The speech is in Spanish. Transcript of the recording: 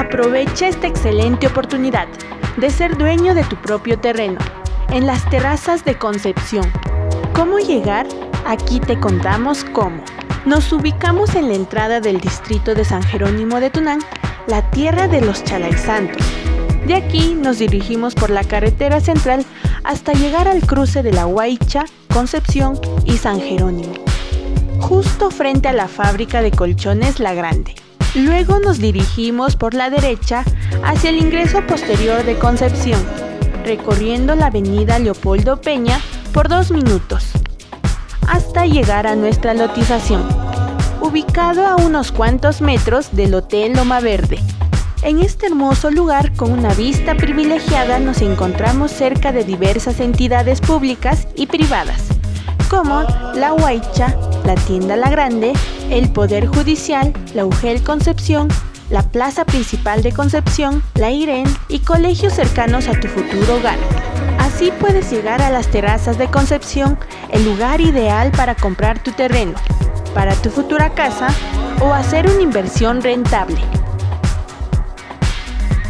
Aprovecha esta excelente oportunidad de ser dueño de tu propio terreno en las terrazas de Concepción. ¿Cómo llegar? Aquí te contamos cómo. Nos ubicamos en la entrada del distrito de San Jerónimo de Tunán, la tierra de los Santos. De aquí nos dirigimos por la carretera central hasta llegar al cruce de la Huaycha, Concepción y San Jerónimo, justo frente a la fábrica de colchones La Grande. Luego nos dirigimos por la derecha hacia el ingreso posterior de Concepción, recorriendo la avenida Leopoldo Peña por dos minutos, hasta llegar a nuestra lotización, ubicado a unos cuantos metros del Hotel Loma Verde. En este hermoso lugar, con una vista privilegiada, nos encontramos cerca de diversas entidades públicas y privadas, como la Huaycha, la Tienda La Grande, el Poder Judicial, la UGEL Concepción, la Plaza Principal de Concepción, la IREN y colegios cercanos a tu futuro hogar. Así puedes llegar a las terrazas de Concepción, el lugar ideal para comprar tu terreno, para tu futura casa o hacer una inversión rentable.